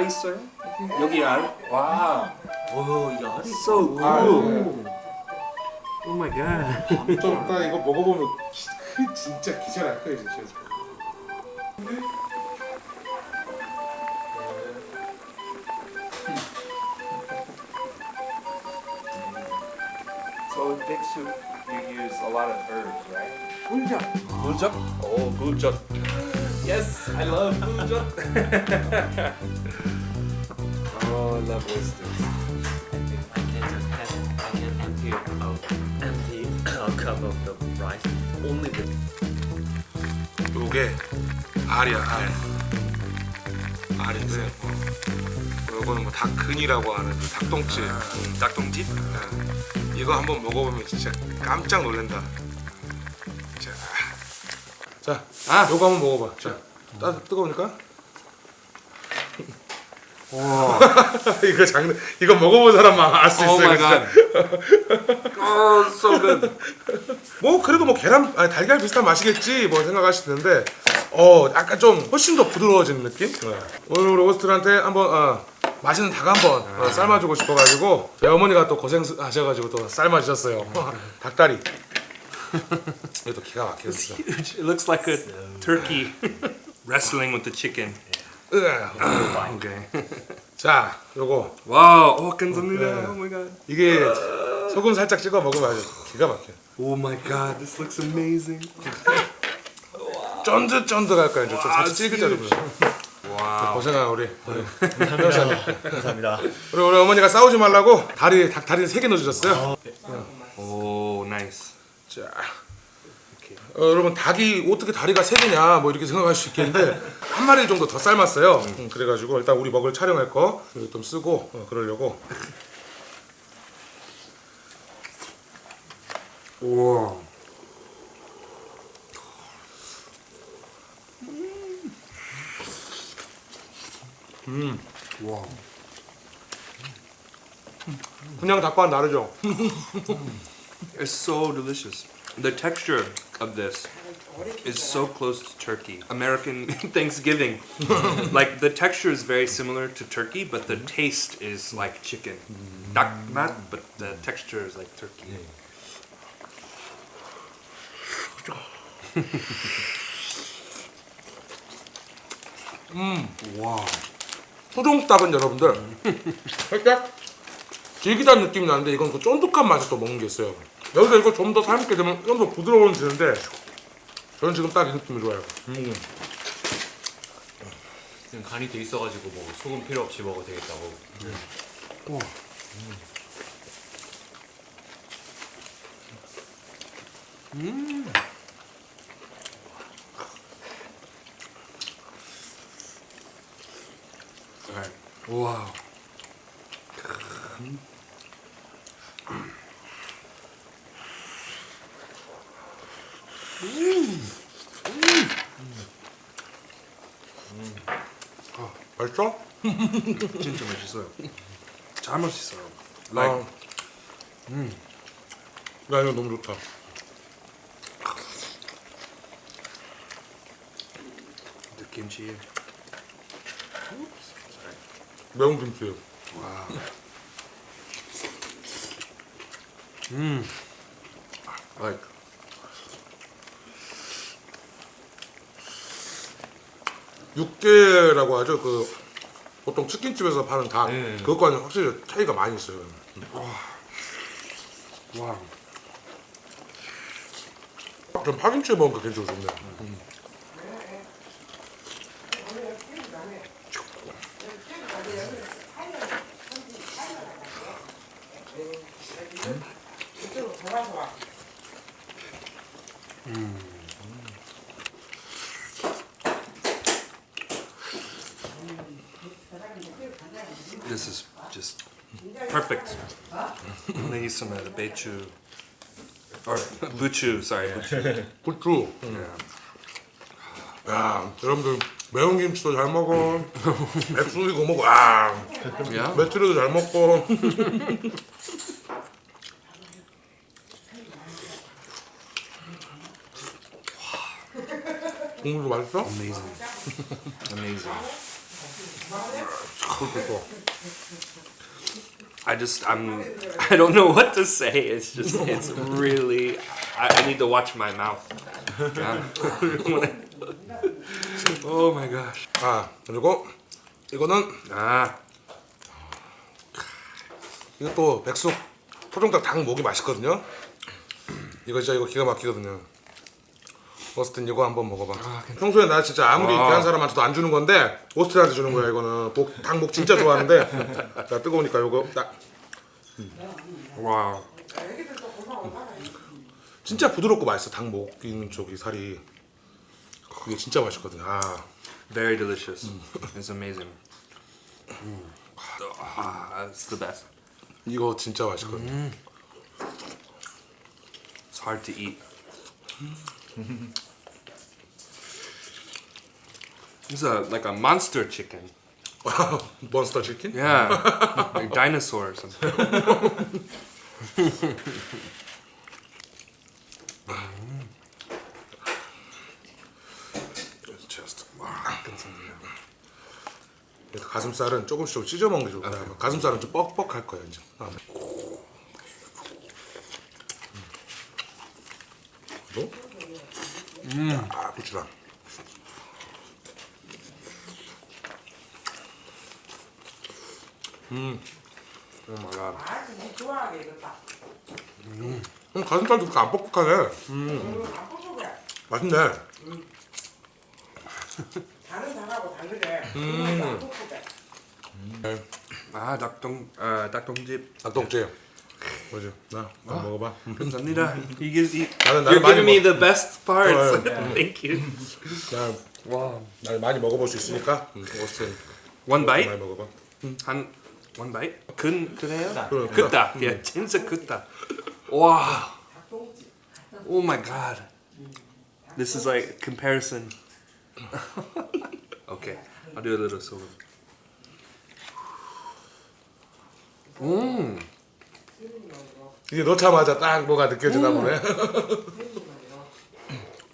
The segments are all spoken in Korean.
알 있어요? 여기 알? 와. 오, 이 알이 so good. 아, Oh my god. 좀 이따 이거 먹어보면 기, 그 진짜 기절 할 거예요 진짜. So in big soup, you use a lot of herbs, right? 혼자. Bujak? Oh, bujak. Yes, I love bujak. Oh, I love oysters. I can just have I can empty a empty a cup of the rice only with 요게 알이야 알. 알인데 어. 요거는 뭐 닭근이라고 하는 그 닭똥집. 음, 닭똥집? 어. 이거 한번 먹어보면 진짜 깜짝 놀란다. 자, 자, 아, 요거 한번 먹어봐. 자, 따 뜨거우니까. 이거 장난. 이거 먹어본 사람만 알 수 있어요. Oh, so good. 뭐 그래도 뭐 계란 아니 달걀 비슷한 맛이겠지 뭐 생각하실 텐데 어 약간 좀 훨씬 더 부드러워지는 느낌? 오늘 우리 오스트한테 한번 어, 맛있는 닭 한번 어, 삶아주고 싶어가지고 제 어머니가 또 고생하셔가지고 또 삶아주셨어요 닭다리 이것도 기가 Huge. It looks like a turkey wrestling with the chicken. 으아. Okay. 자 요거 Wow. Oh, 감사합니다. Oh my god. 이게 소금 살짝 찍어 먹으면 아주 기가 막혀 Oh my god. This looks amazing. 쫀득쫀득할 거야 이제 좀 살짝 찔깃거리고 Wow. 고생한 우리 우리 감사합니다. 우리, 우리 어머니가 싸우지 말라고 다리 닭 다리 세 개 넣어주셨어요 Oh, nice. 자, 어, 여러분 닭이 어떻게 다리가 세 개냐 뭐 이렇게 생각할 수 있겠는데 한 마리 정도 더 삶았어요. 음, 그래가지고 일단 우리 먹을 촬영할 거 이거 좀 쓰고 어, 그러려고. 우와. 와. 그냥 닭과는 다르죠. It's so delicious. The texture of this is so close to turkey. American Thanksgiving. like the texture is very similar to turkey, but the taste is like chicken. Dak mat, but the texture is like turkey. wow. 소종닭은 여러분들 살짝 질기다는 느낌이 나는데 이건 그 쫀득한 맛을 또 먹는 게 있어요. 여기서 이거 좀더 삶게 되면 좀 더 부드러워지는데 저는 지금 딱 이 느낌이 좋아요. 음. 지금 간이 돼 있어가지고 뭐 소금 필요 없이 먹어도 되겠다고. Wow. 맛있어? 진짜 맛있어요. 잘 맛있어요. Like 아, 음. 야 이거 너무 좋다. kimchi. 매운 김치. Like 육개라고 하죠. 그 보통 치킨집에서 파는 닭 네. 그것과는 확실히 차이가 많이 있어요. wow. 좀 파김치에 먹으니까 굉장히 좋네. This is just perfect. and then use some of the beichu or buchu. Sorry, buchu. 부추. Yeah. 야, 여러분들 매운 김치도 잘 먹어. 맥주 이거 먹어. 아, Yeah. 메추리도 잘 먹고. 국물도 맛있어? Amazing. Amazing. 또. I just I'm I don't know what to say. It's just it's really I, I need to watch my mouth. Yeah. oh my gosh. 아 그리고 이거는 Ah. 이것도 백숙 토종닭 닭 목이 맛있거든요. 이거 진짜 이거 기가 막히거든요. 오스틴 이거 한번 먹어봐. 평소에 나 진짜 아무리 와. 귀한 사람한테도 안 주는 건데 오스틴한테 주는 거야 이거는. 목, 닭목 진짜 좋아하는데 자 뜨거우니까 이거 딱 Wow. 진짜 부드럽고 맛있어 닭목 있는 쪽이 살이 그게 진짜 맛있거든. 아 Very delicious. It's amazing. Mm. Ah, it's the best. 이거 진짜 맛있거든. It's hard to eat. It's a like a monster chicken. 몬스터 치킨? Yeah, like dinosaur or something. Just. 가슴살은 조금씩 좀 찢어 먹는 게 좋을 거야. 가슴살은 좀 뻑뻑할 거야 이제. 아. 그리고 아고 my god. 아, 니 좋아하겠다. 음, 가슴살도 그렇게 안 뻑뻑하네. 이거 안 뽑아보래. 맛있네. 다른 닭하고 다르게. 음. 안 뽑아보래. Ah, 닭동, uh, 닭동집. 닭똥집. 뭐지? 나, 나 먹어봐. 감사합니다. Give, you, 나는 나는 많이 giving me 먹. the best parts. Oh, Thank you. 나, Wow. 나 많이 먹어볼 수 있으니까. 음, 오스틴 One 많이 bite? 먹어봐. 한 one bite? 큰 그래요? 그래. 크다. Yeah, 진짜 크다. Wow. Oh my god. This is like comparison. okay, I'll do a little solo. Mmm. 이게 넣자마자 딱 뭐가 느껴지나 보네.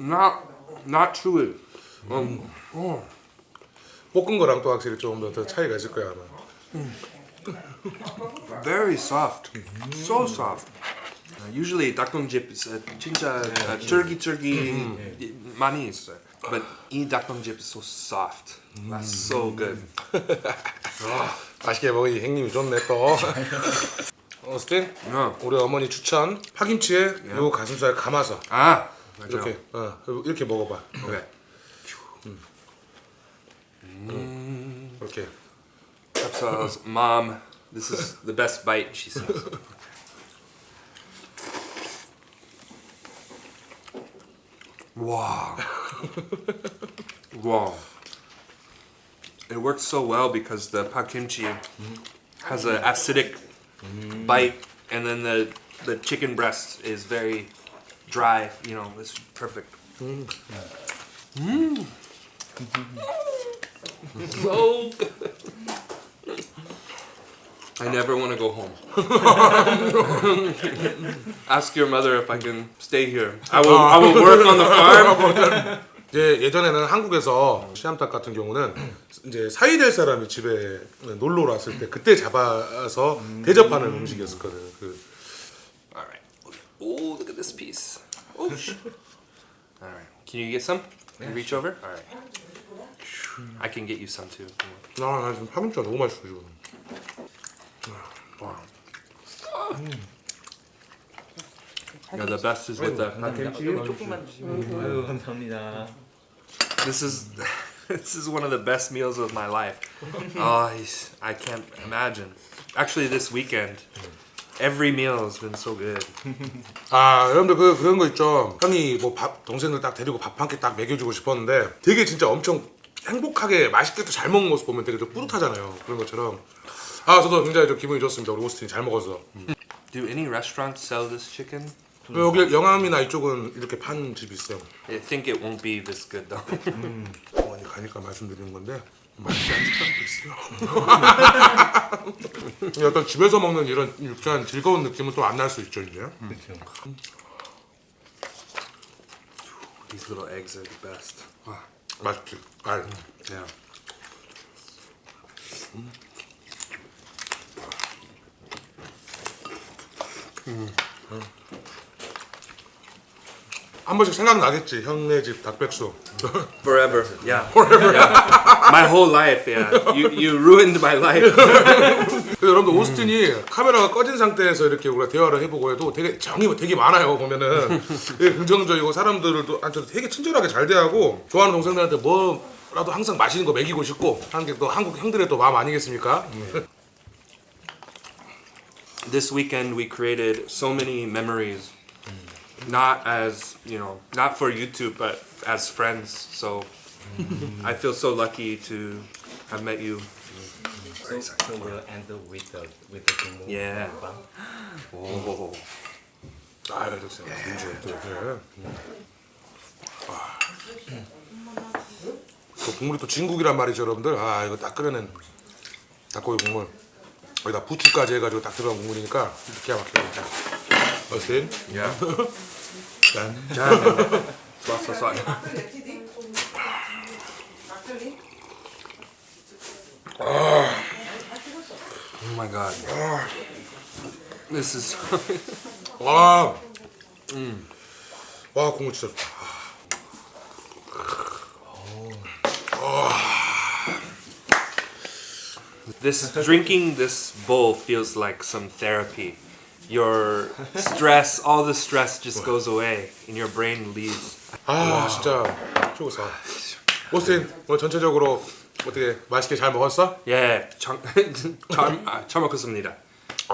Not, not truly. Um, oh. 볶은 거랑 또 확실히 좀더 차이가 있을 거야 아마. Very soft. So soft. Uh, usually 닭동집 is uh, 진짜 uh, 쫄깃쫄깃 많이 있어요. But 이 닭동집 is so soft. That's so good. 맛있게 먹으니 형님이 좋네 또. 오스틴, 어. 우리 어머니 추천 파김치에 요 가슴살 감아서 아. 이렇게 어, 이렇게 먹어봐. Okay. 이렇게. Chapsal's mom, this is the best bite, she says. Wow. wow. It works so well because the pak kimchi has an acidic bite and then the the chicken breast is very dry, you know, it's perfect. Mm. so good. I never want to go home. Ask your mother if I can stay here. I will. I will work on the farm. 이제 예전에는 한국에서 시암탉 같은 경우는 이제 사이될 사람이 집에 놀러 왔을 때 그때 잡아서 대접하는 음식이었었거든. 그 All right. Oh, look at this piece. Oh. sh- All right. Can you get some? You reach over. All right. I can get you some too. 아, 나 지금 파김치가 너무 맛있어 지금. Yeah, the best is with the 조금만 주시면 아유 감사합니다. This is this is one of the best meals of my life. Oh, I can't imagine. Actually, this weekend, every meal has been so good. 아 여러분들 그 그런 거 있죠. 형이 뭐 밥 동생들 딱 데리고 밥 한 끼 딱 먹여주고 싶었는데 되게 진짜 엄청 행복하게 맛있게 또 잘 먹는 모습 보면 되게 좀 뿌듯하잖아요. 그런 것처럼. 아 저도 굉장히 좀 기분이 좋습니다. 우리 오스틴이 잘 먹어서. Do any restaurants sell this chicken? 여기 영암이나 이쪽은 이렇게 파는 집이 있어요. I think it won't be this good though. 어머니 가니까 말씀드리는 건데 맛이 안 집도 있어요. 어떤 집에서 먹는 이런 유쾌한 즐거운 느낌은 또 안 날 수 있죠 이제. These little eggs are the best. 맛있지. 알. Yeah. 한 번씩 생각나겠지 형네 집 닭백수 Forever. Yeah. Forever. My whole life. Yeah. You you ruined my life. 여러분들 오스틴이 카메라가 꺼진 상태에서 이렇게 우리가 대화를 해보고 해도 되게 정이 되게 많아요 보면은 되게 긍정적이고 사람들도 한테도 되게 친절하게 잘 대하고 좋아하는 동생들한테 뭐라도 항상 맛있는 거 먹이고 싶고 하는 게 또 한국 형들의 또 마음 아니겠습니까? this weekend we created so many memories not as you know not for youtube but as friends so i feel so lucky to have met you So, so we'll end with the with the demo. Yeah. oh. 아, 좋습니다. 네. 아. 또 국물이 또 진국이란 말이죠, 여러분들. 아, 이거 딱 끓여낸 닭고기 국물. 여기다 부추까지 해가지고 딱 들어간 국물이니까 기가 막혀요. 어스틴. yeah 짠. 좋았어 좋았어 oh my god this is 와. 와, 국물 진짜 좋다. This drinking this bowl feels like some therapy. Your stress, all the stress just goes away and your brain leaves. 아, 진짜 최고사. 오스틴, 오늘 전체적으로 어떻게 맛있게 잘 먹었어? 예, 참, 참, 아, 잘 먹었습니다.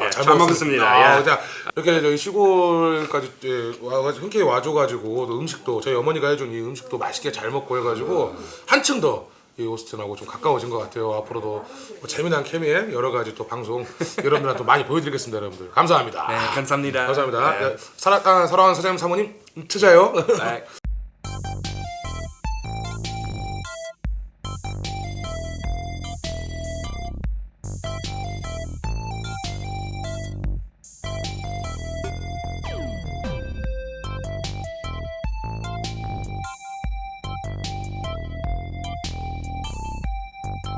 예, 잘, 먹었습니다. 먹었습니다. 아, 예. 자, 이렇게 저희 시골까지 예, 와가지고 흔쾌히 와줘가지고 또 음식도 저희 어머니가 해준 이 음식도 맛있게 잘 먹고 해가지고 한층 더. 이 오스틴하고 좀 가까워진 것 같아요. 앞으로도 뭐 재미난 케미에 여러 가지 또 방송 여러분들한테 또 많이 보여드리겠습니다, 여러분들. 감사합니다. 네, 감사합니다. 감사합니다. 네. 예, 사랑, 아, 사랑하는 사장님 사모님 찾아요. 네.